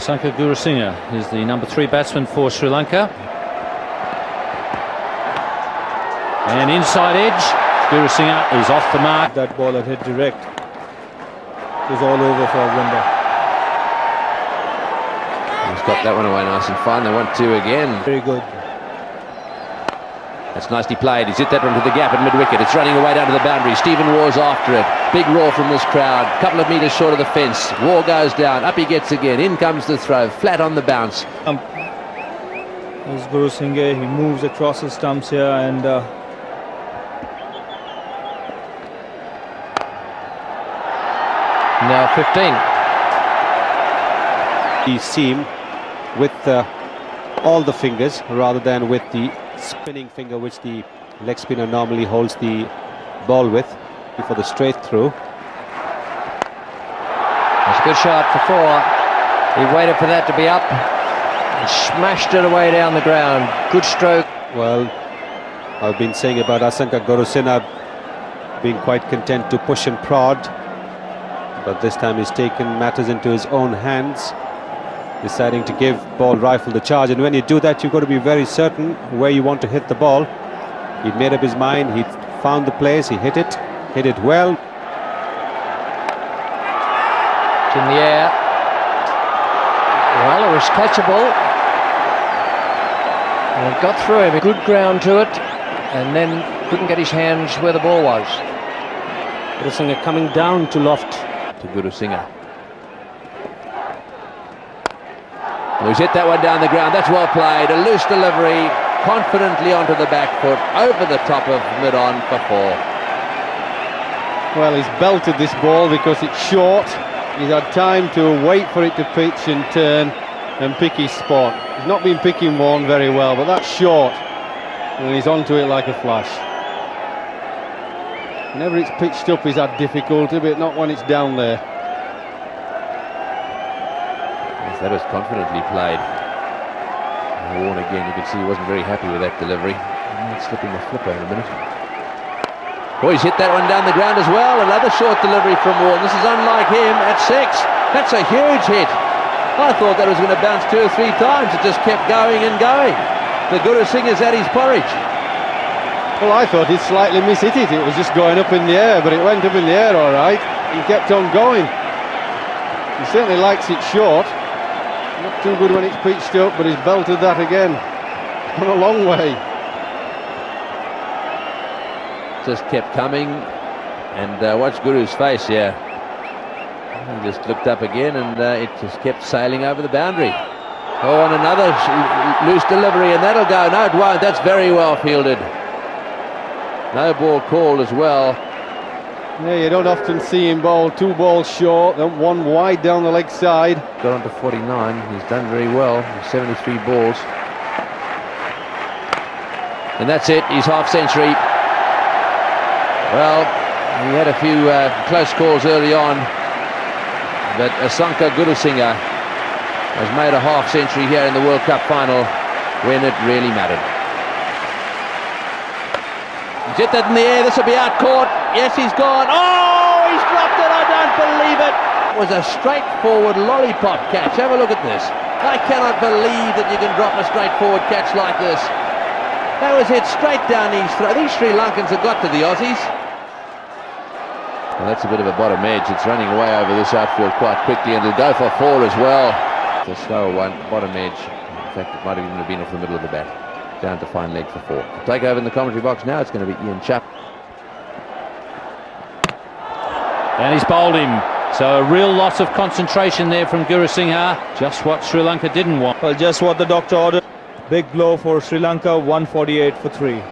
Sanka Gurusinha is the number three batsman for Sri Lanka. And inside edge, Gurusinha is off the mark. That ball had hit direct. It was all over for Wimber. He's got that one away nice and fine. They want two again. Very good. That's nicely played. He's hit that one to the gap at mid-wicket. It's running away down to the boundary. Stephen Waugh's after it. Big roar from this crowd. Couple of metres short of the fence. Waugh goes down. Up he gets again. In comes the throw. Flat on the bounce. Um, there's Gurusinha. He moves across the stumps here and uh, Now 15. the seam with uh, all the fingers rather than with the spinning finger which the leg spinner normally holds the ball with before the straight through. That's a good shot for four. He waited for that to be up and smashed it away down the ground. Good stroke. Well, I've been saying about Asanka Gurusinha being quite content to push and prod, but this time he's taken matters into his own hands, deciding to give ball rifle the charge. And when you do that, you've got to be very certain where you want to hit the ball. He'd made up his mind, he found the place, he hit it, hit it well. It's in the air. Well, it was catchable. And it got through him. Good ground to it. And then couldn't get his hands where the ball was. Gurusinha coming down to loft. To Gurusinha. He's hit that one down the ground. That's well played. A loose delivery. Confidently onto the back foot. Over the top of mid-on for four. Well, he's belted this ball because it's short. He's had time to wait for it to pitch and turn and pick his spot. He's not been picking one very well, but that's short. And he's onto it like a flash. Whenever it's pitched up, he's had difficulty, but not when it's down there. Yes, that was confidently played. Warne again, you can see he wasn't very happy with that delivery. Slipping the flipper in a minute. Oh, he's hit that one down the ground as well. Another short delivery from Warne. This is unlike him at six. That's a huge hit. I thought that was going to bounce two or three times. It just kept going and going. The Gurusinha's at his porridge. Well, I thought he'd slightly mishit it. It was just going up in the air, but it went up in the air all right. He kept on going. He certainly likes it short. Not too good when it's pitched up, but he's belted that again. Gone a long way. Just kept coming. And uh, watch Guru's face, yeah. He just looked up again and uh, it just kept sailing over the boundary. Oh, and another loose delivery, and that'll go. No, it won't. That's very well fielded. No ball called as well. Yeah, you don't often see him bowl two balls short, then one wide down the leg side. Got on to 49. He's done very well. 73 balls. And that's it. He's half century. Well, he had a few uh, close calls early on, but Asanka Gurusinha has made a half century here in the World Cup final when it really mattered. He's hit that in the air. This will be out caught. Yes, he's gone. Oh, he's dropped it. I don't believe it. It was a straightforward lollipop catch. Have a look at this. I cannot believe that you can drop a straightforward catch like this. That was hit straight down his throat. These Sri Lankans have got to the Aussies. Well, that's a bit of a bottom edge. It's running away over this outfield quite quickly, and it'll go for four as well. It's a slower one, bottom edge. In fact, it might have even been off the middle of the bat. Down to fine leg for four. Take over in the commentary box now. It's going to be Ian Chapp. And he's bowled him. So a real loss of concentration there from Guru Gurusinha. Just what Sri Lanka didn't want. Well, just what the doctor ordered. Big blow for Sri Lanka, 148 for 3.